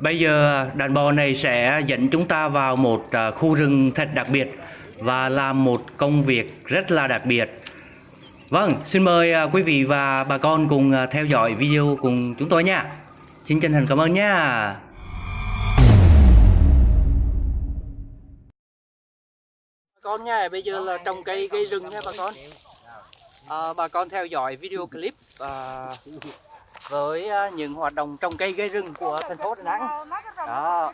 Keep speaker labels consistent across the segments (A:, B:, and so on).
A: Bây giờ đàn bò này sẽ dẫn chúng ta vào một à, khu rừng thật đặc biệt và làm một công việc rất là đặc biệt. Vâng, xin mời à, quý vị và bà con cùng à, theo dõi video cùng chúng tôi nha. Xin chân thành cảm ơn nha. Bà con nha, bây giờ là trồng cây cây rừng nha bà con. À, bà con theo dõi video clip à, với à, những hoạt động trồng cây gây rừng của thành phố Đà Nẵng. Đó.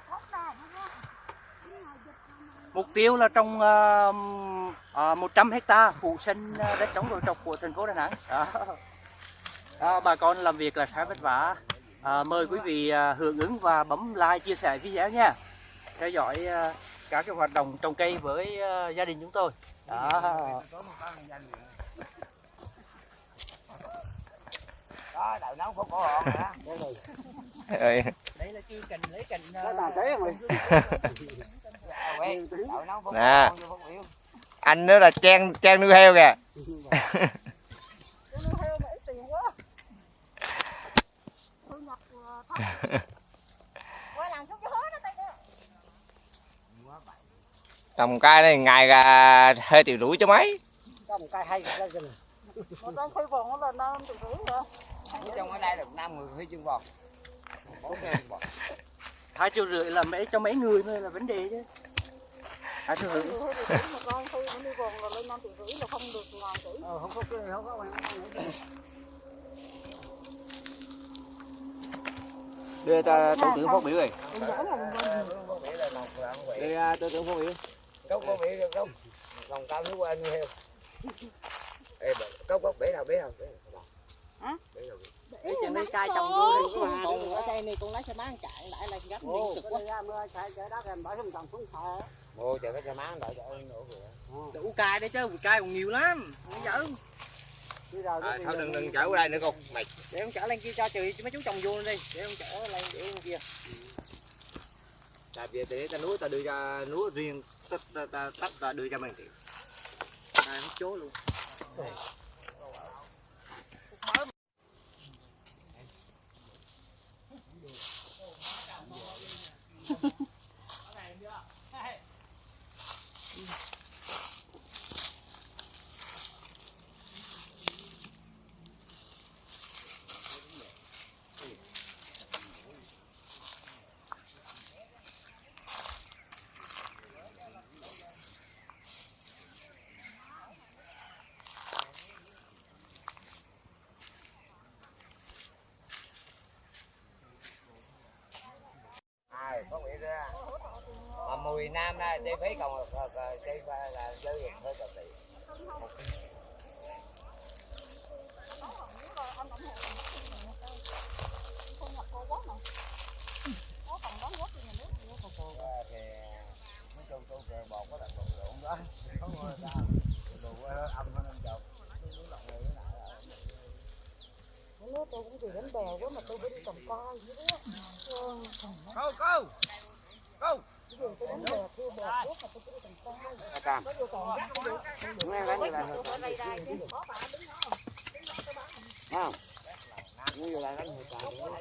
A: Mục tiêu là trồng à, à 100 hecta phủ xanh à, đất chống đồi trọc của thành phố Đà Nẵng. Đó. Đó, bà con làm việc là khá vất vả. À, mời quý vị à, hưởng ứng và bấm like chia sẻ video nha. Theo dõi à, các cái hoạt động trồng cây với à, gia đình chúng tôi. Đó.
B: Đó đậu nấu không có hòn
C: Ơi,
A: Đây là chưa cần lấy cành
B: đó là thế có
C: Nè. anh nữa là trang trang nuôi heo kìa. Trồng cây này ngày à, hơi triệu rưỡi cho mấy.
B: Có một cây hay cái rừng trong ở đây được năm người huy chương bò bốn cây bò
A: hai triệu rưỡi là mấy cho mấy người thôi là vấn đề chứ. Hai triệu rưỡi
B: ờ không có cái không có đưa ta thủ tướng phát biểu rồi à, thủ tướng phát biểu cốc có bị được không? Lòng cao nước qua như heo Ê, cốc cốc bể nào bể nào bể nào
D: Hả? Để trên đây cai trồng vô đi còn ở đây này con lấy xe bán chạy lại là gấp điện cực quá.
B: Ồ, chờ cái xe má đợi cho ơn nữa kìa.
D: Đủ cai đấy chứ, cai còn nhiều lắm. Bây giờ
B: À, thôi đừng đừng chở qua đây nữa con. Mày
D: để con chở lên kia cho chị mấy chú trồng vô đi, để con chở lên để bên kia.
B: Tại vì để ta núi ta đưa ra núi riêng tất ta, ta, tất ta đưa cho mình thì
D: Này hết chố luôn.
B: Ai có nghĩ ra mùi nam đây chi phí còn chi là dư hơi có người ta đồ âm nó nên chọc
E: Nó tôi cũng chỉ đánh bèo quá mà tôi đi trồng coi vậy đó.
B: câu câu câu cam
E: Có vô còn gắt được.
B: nghe đánh như là không như vậy là đánh hồi trời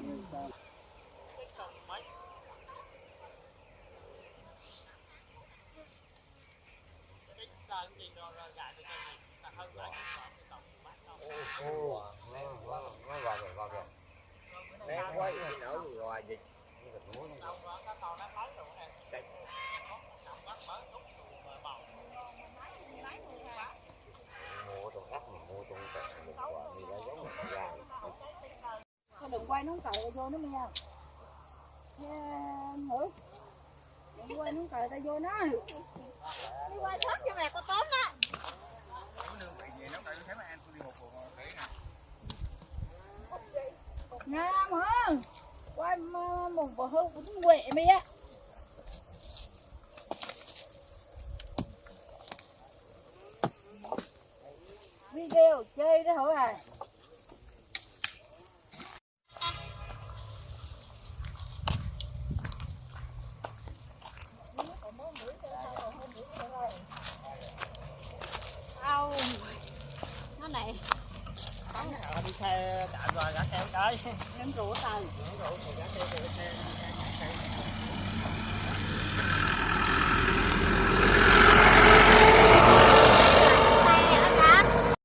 E: đừng quay nó cày vô nó nha nha nữa đừng quay nó cày ta vô nó
B: đi quay thớt cho mẹ có tóm đó
E: ngon hả quay bỏ một bờ hưu cũng mày á. Video chơi đó hả? à
B: 哎，捡狗
F: 蛋，捡狗腿，捡腿腿
E: 腿，捡腿腿腿。